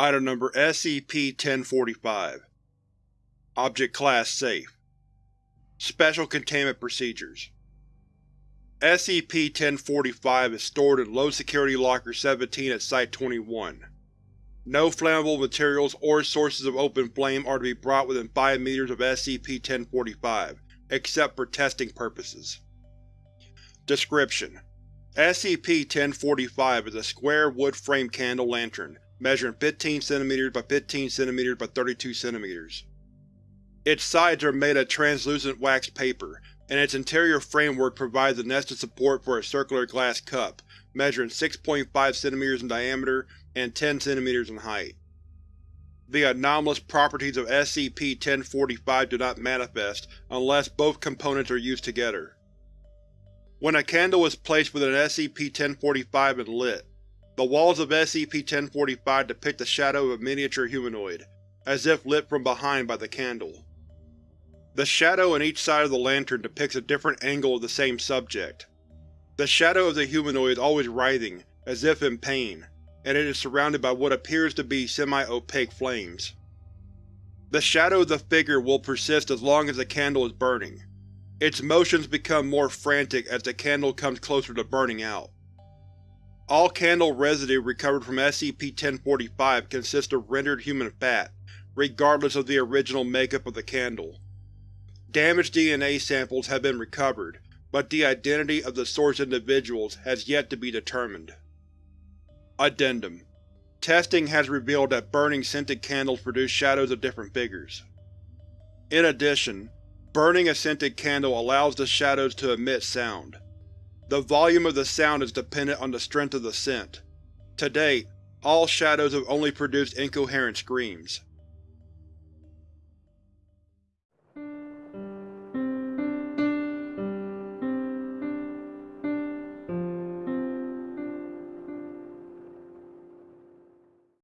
Item Number SCP-1045 Object Class Safe Special Containment Procedures SCP-1045 is stored in Low-Security Locker 17 at Site-21. No flammable materials or sources of open flame are to be brought within 5 meters of SCP-1045, except for testing purposes. Description: SCP-1045 is a square wood frame candle lantern measuring 15 cm by 15 cm by 32 cm. Its sides are made of translucent waxed paper, and its interior framework provides the nested support for a circular glass cup measuring 6.5 cm in diameter and 10 cm in height. The anomalous properties of SCP-1045 do not manifest unless both components are used together. When a candle is placed within SCP-1045 and lit, the walls of SCP-1045 depict the shadow of a miniature humanoid, as if lit from behind by the candle. The shadow on each side of the lantern depicts a different angle of the same subject. The shadow of the humanoid is always writhing, as if in pain, and it is surrounded by what appears to be semi-opaque flames. The shadow of the figure will persist as long as the candle is burning. Its motions become more frantic as the candle comes closer to burning out. All candle residue recovered from SCP-1045 consists of rendered human fat, regardless of the original makeup of the candle. Damaged DNA samples have been recovered, but the identity of the source individuals has yet to be determined. Addendum Testing has revealed that burning scented candles produce shadows of different figures. In addition, burning a scented candle allows the shadows to emit sound. The volume of the sound is dependent on the strength of the scent. To date, all shadows have only produced incoherent screams.